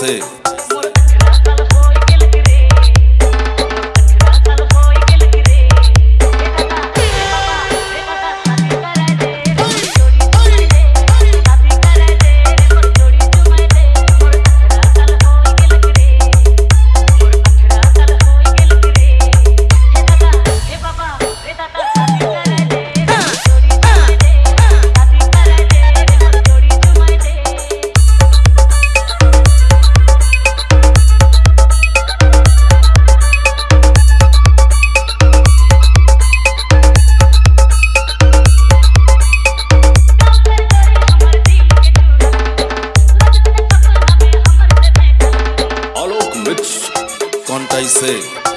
sick. What I say.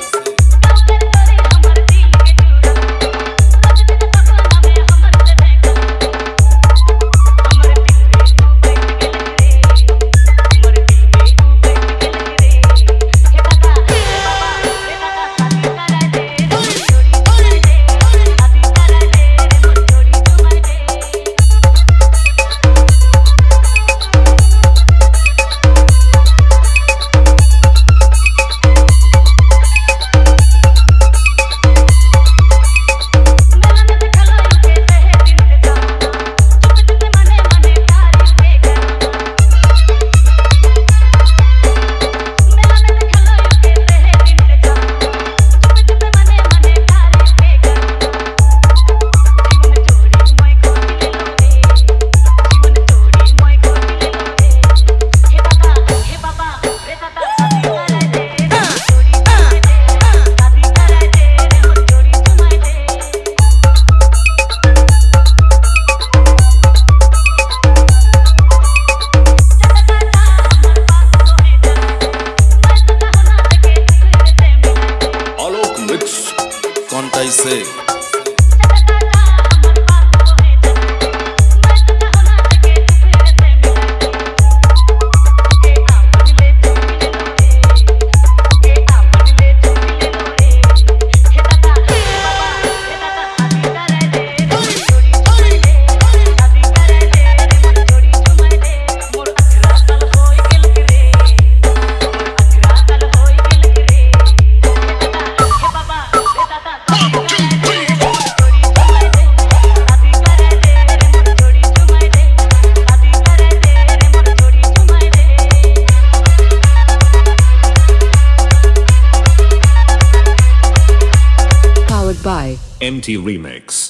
sick. By MT Remix.